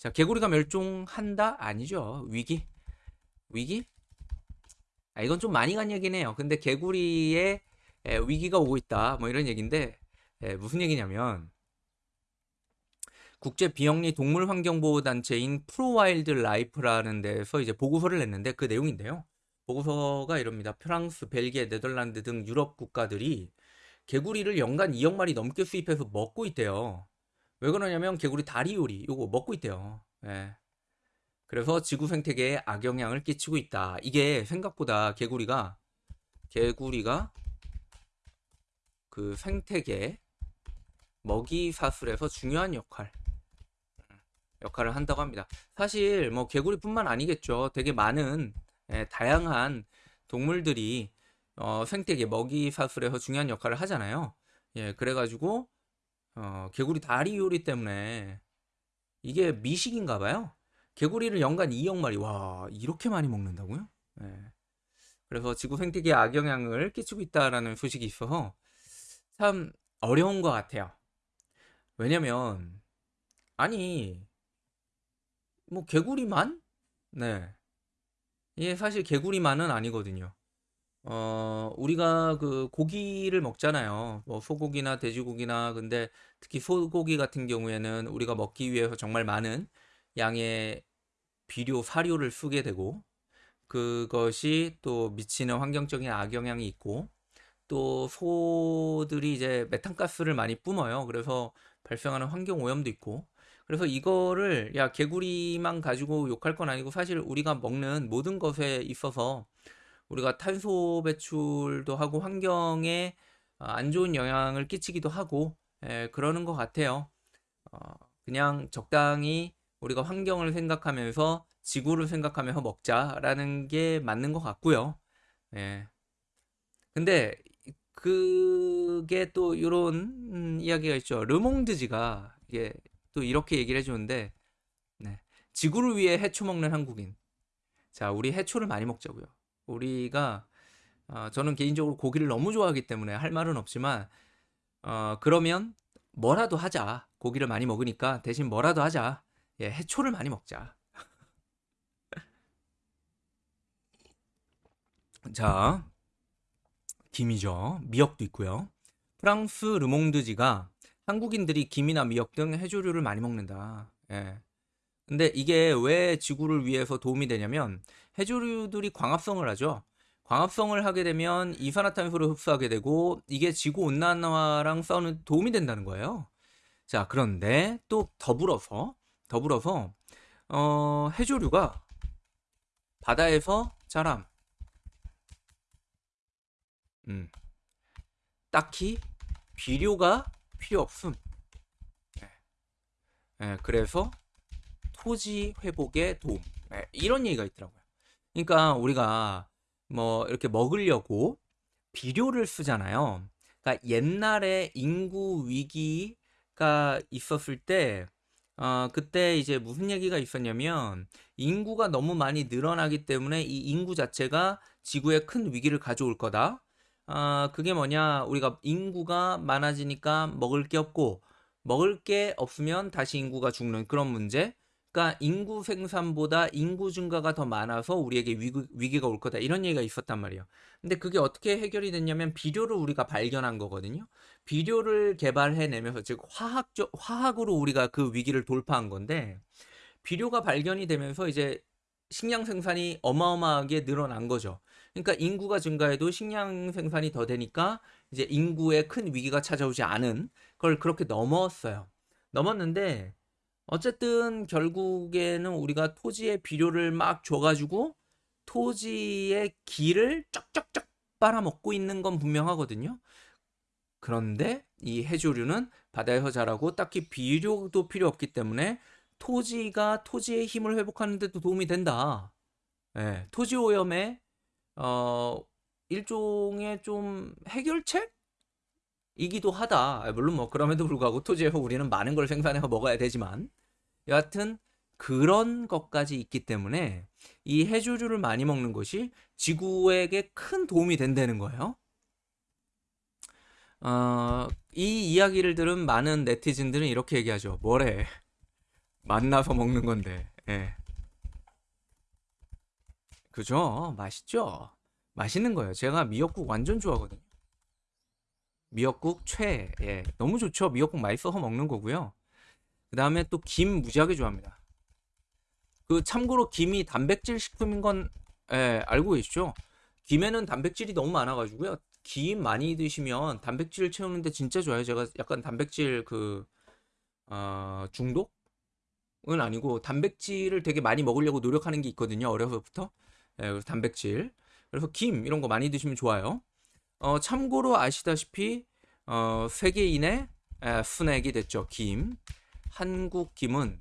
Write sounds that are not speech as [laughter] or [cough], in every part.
자, 개구리가 멸종한다? 아니죠. 위기? 위기? 아, 이건 좀 많이 간 얘기네요. 근데 개구리의 에, 위기가 오고 있다. 뭐 이런 얘기인데 에, 무슨 얘기냐면 국제 비영리 동물 환경 보호 단체인 Pro Wildlife라는 데서 이제 보고서를 냈는데 그 내용인데요. 보고서가 이럽니다. 프랑스, 벨기에, 네덜란드 등 유럽 국가들이 개구리를 연간 2억 마리 넘게 수입해서 먹고 있대요. 왜 그러냐면 개구리 다리 요리 요거 먹고 있대요. 예. 그래서 지구 생태계에 악영향을 끼치고 있다. 이게 생각보다 개구리가 개구리가 그 생태계 먹이 사슬에서 중요한 역할 역할을 한다고 합니다. 사실 뭐 개구리뿐만 아니겠죠. 되게 많은 예, 다양한 동물들이 어, 생태계 먹이 사슬에서 중요한 역할을 하잖아요. 예, 그래가지고 어, 개구리 다리 요리 때문에 이게 미식인가 봐요. 개구리를 연간 2억 마리 와 이렇게 많이 먹는다고요? 예. 그래서 지구 생태계에 악영향을 끼치고 있다라는 소식이 있어서 참 어려운 것 같아요. 왜냐면 아니 뭐 개구리만? 네. 이게 사실 개구리만은 아니거든요. 어, 우리가 그 고기를 먹잖아요. 뭐 소고기나 돼지고기나 근데 특히 소고기 같은 경우에는 우리가 먹기 위해서 정말 많은 양의 비료, 사료를 쓰게 되고 그것이 또 미치는 환경적인 악영향이 있고 또 소들이 이제 메탄가스를 많이 뿜어요. 그래서 발생하는 환경 오염도 있고 그래서 이거를 야 개구리만 가지고 욕할 건 아니고 사실 우리가 먹는 모든 것에 있어서 우리가 탄소 배출도 하고 환경에 어, 안 좋은 영향을 끼치기도 하고 예, 그러는 것 같아요. 어, 그냥 적당히 우리가 환경을 생각하면서 지구를 생각하면서 먹자라는 게 맞는 것 같고요. 예. 근데 그게 또 이런 음, 이야기가 있죠. 르몽드지가 이게 또 이렇게 얘기를 해주는데 네. 지구를 위해 해초 먹는 한국인. 자, 우리 해초를 많이 먹자고요. 우리가 어, 저는 개인적으로 고기를 너무 좋아하기 때문에 할 말은 없지만 어, 그러면 뭐라도 하자. 고기를 많이 먹으니까 대신 뭐라도 하자. 예, 해초를 많이 먹자. [laughs] 자, 김이죠. 미역도 있고요. 프랑스 르몽드지가 한국인들이 김이나 미역 등 해조류를 많이 먹는다. 예. 근데 이게 왜 지구를 위해서 도움이 되냐면 해조류들이 광합성을 하죠. 광합성을 하게 되면 이산화탄소를 흡수하게 되고 이게 지구 온난화랑 싸우는 도움이 된다는 거예요. 자, 그런데 또 더불어서 더불어서 어, 해조류가 바다에서 자람. 음. 딱히 비료가 필요 없음. 네. 네, 그래서 토지 회복에 도움. 네, 이런 얘기가 있더라고요. 그러니까 우리가 뭐 이렇게 먹으려고 비료를 쓰잖아요. 그러니까 옛날에 인구 위기가 있었을 때 어, 그때 이제 무슨 얘기가 있었냐면 인구가 너무 많이 늘어나기 때문에 이 인구 자체가 지구에 큰 위기를 가져올 거다. 아, 그게 뭐냐? 우리가 인구가 많아지니까 먹을 게 없고 먹을 게 없으면 다시 인구가 죽는 그런 문제. 그러니까 인구 생산보다 인구 증가가 더 많아서 우리에게 위기, 위기가 올 거다 이런 얘기가 있었단 말이에요. 근데 그게 어떻게 해결이 됐냐면 비료를 우리가 발견한 거거든요. 비료를 개발해내면서 즉 화학적 화학으로 우리가 그 위기를 돌파한 건데 비료가 발견이 되면서 이제 식량 생산이 어마어마하게 늘어난 거죠. 그러니까 인구가 증가해도 식량 생산이 더 되니까 이제 인구에 큰 위기가 찾아오지 않은 걸 그렇게 넘었어요. 넘었는데 어쨌든 결국에는 우리가 토지의 비료를 막 줘가지고 토지의 기를 쩍쩍쩍 빨아먹고 있는 건 분명하거든요. 그런데 이 해조류는 바다에서 자라고 딱히 비료도 필요 없기 때문에 토지가 토지의 힘을 회복하는 데도 도움이 된다. 예, 토지 오염에 어, 일종의 좀 해결책 이기도 하다. 아, 물론 뭐 그럼에도 불구하고 토지에서 우리는 많은 걸 생산해서 먹어야 되지만 여하튼 그런 것까지 있기 때문에 이 해조류를 많이 먹는 것이 지구에게 큰 도움이 된다는 거예요. 어, 이 이야기를 들은 많은 네티즌들은 이렇게 얘기하죠. 뭐래? 만나서 먹는 건데. 예. 그죠? 맛있죠? 맛있는 거예요. 제가 미역국 완전 좋아하거든요. 미역국 최. 예. 너무 좋죠. 미역국 맛있어서 먹는 거고요. 그 다음에 또 김 무지하게 좋아합니다. 그 참고로 김이 단백질 식품인 건 예, 알고 계시죠? 김에는 단백질이 너무 많아가지고요. 김 많이 드시면 단백질 채우는데 진짜 좋아요. 제가 약간 단백질 그 어, 중독은 아니고 단백질을 되게 많이 먹으려고 노력하는 게 있거든요. 어려서부터. 예, 그래서 단백질. 그래서 김 이런 거 많이 드시면 좋아요. 어, 참고로 아시다시피 어, 세계인의 에, 순액이 됐죠. 김. 한국 김은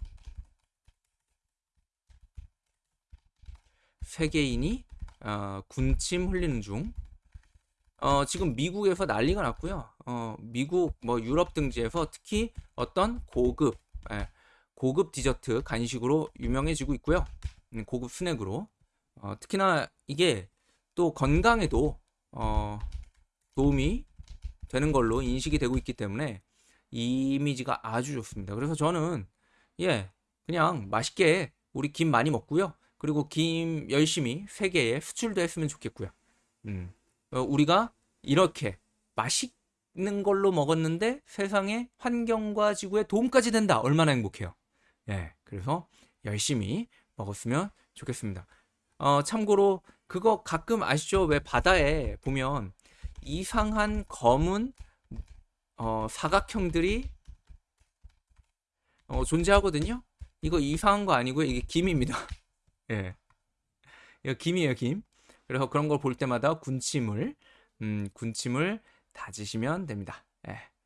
세계인이 어, 군침 흘리는 중. 어, 지금 미국에서 난리가 났고요. 어, 미국 뭐 유럽 등지에서 특히 어떤 고급 예, 고급 디저트 간식으로 유명해지고 있고요. 음, 고급 스낵으로. 어, 특히나 이게 또 건강에도 어, 도움이 되는 걸로 인식이 되고 있기 때문에 이 이미지가 아주 좋습니다. 그래서 저는 예, 그냥 맛있게 우리 김 많이 먹고요. 그리고 김 열심히 세계에 수출도 했으면 좋겠고요. 음. 어, 우리가 이렇게 맛있는 걸로 먹었는데 세상의 환경과 지구에 도움까지 된다. 얼마나 행복해요. 예, 그래서 열심히 먹었으면 좋겠습니다. 어, 참고로 그거 가끔 아시죠? 왜 바다에 보면 이상한 검은 어, 사각형들이 어, 존재하거든요. 이거 이상한 거 아니고요. 이게 김입니다. [laughs] 예. 이거 김이에요, 김. 그래서 그런 걸 볼 때마다 군침을 음, 군침을 다지시면 됩니다. 예.